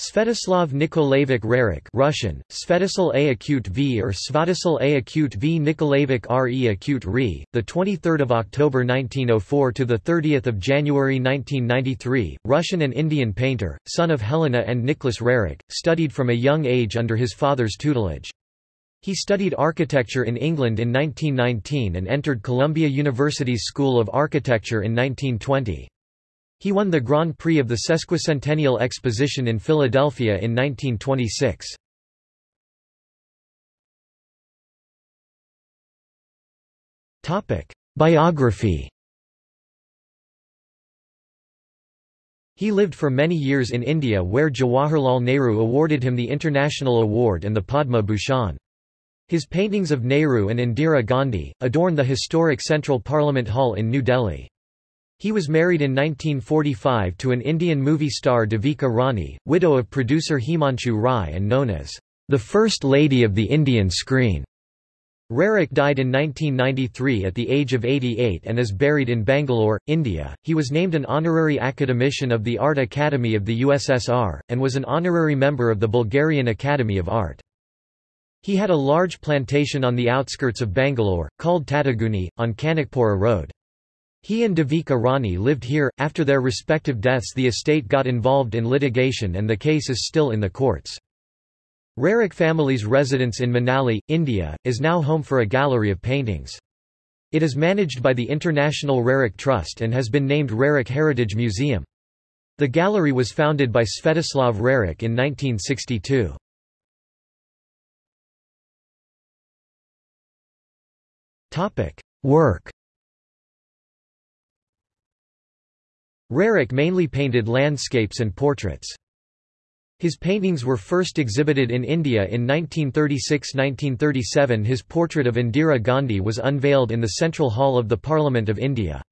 Svetoslav Nikolaevich Roerich Russian, Svetoslav A acute V or Svatoslav A acute V Nikolaevich Re acute Re, the 23rd of October 1904 to the 30th of January 1993, Russian and Indian painter, son of Helena and Nicholas Roerich, studied from a young age under his father's tutelage. He studied architecture in England in 1919 and entered Columbia University's School of Architecture in 1920. He won the Grand Prix of the Sesquicentennial Exposition in Philadelphia in 1926. Biography He lived for many years in India where Jawaharlal Nehru awarded him the International Award and the Padma Bhushan. His paintings of Nehru and Indira Gandhi, adorn the historic Central Parliament Hall in New Delhi. He was married in 1945 to an Indian movie star Devika Rani, widow of producer Himanshu Rai and known as the First Lady of the Indian Screen. Roerich died in 1993 at the age of 88 and is buried in Bangalore, India. He was named an honorary academician of the Art Academy of the USSR, and was an honorary member of the Bulgarian Academy of Art. He had a large plantation on the outskirts of Bangalore, called Tataguni, on Kanakpura Road. He and Devika Rani lived here. After their respective deaths, the estate got involved in litigation and the case is still in the courts. Roerich family's residence in Manali, India, is now home for a gallery of paintings. It is managed by the International Roerich Trust and has been named Roerich Heritage Museum. The gallery was founded by Svetoslav Roerich in 1962. Work Roerich mainly painted landscapes and portraits. His paintings were first exhibited in India in 1936–1937 His portrait of Indira Gandhi was unveiled in the Central Hall of the Parliament of India.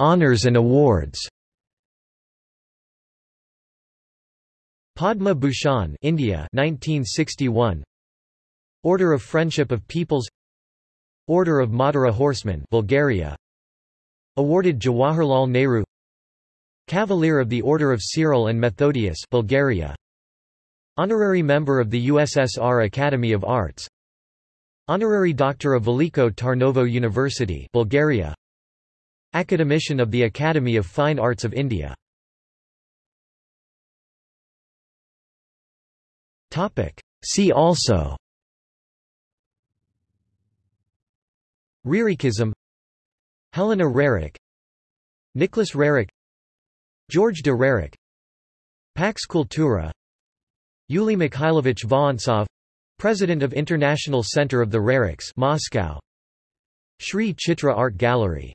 Honours and awards Padma Bhushan India 1961 Order of Friendship of Peoples Order of Madara Horsemen Bulgaria. Awarded Jawaharlal Nehru. Cavalier of the Order of Cyril and Methodius Bulgaria. Honorary member of the USSR Academy of Arts. Honorary Doctor of Veliko Tarnovo University Bulgaria. Academician of the Academy of Fine Arts of India. See also Roerichism Helena Roerich Nicholas Roerich George de Roerich Pax Cultura Yuli Mikhailovich Vorontsov President of International Center of the Roerichs Moscow Sri Chitra Art Gallery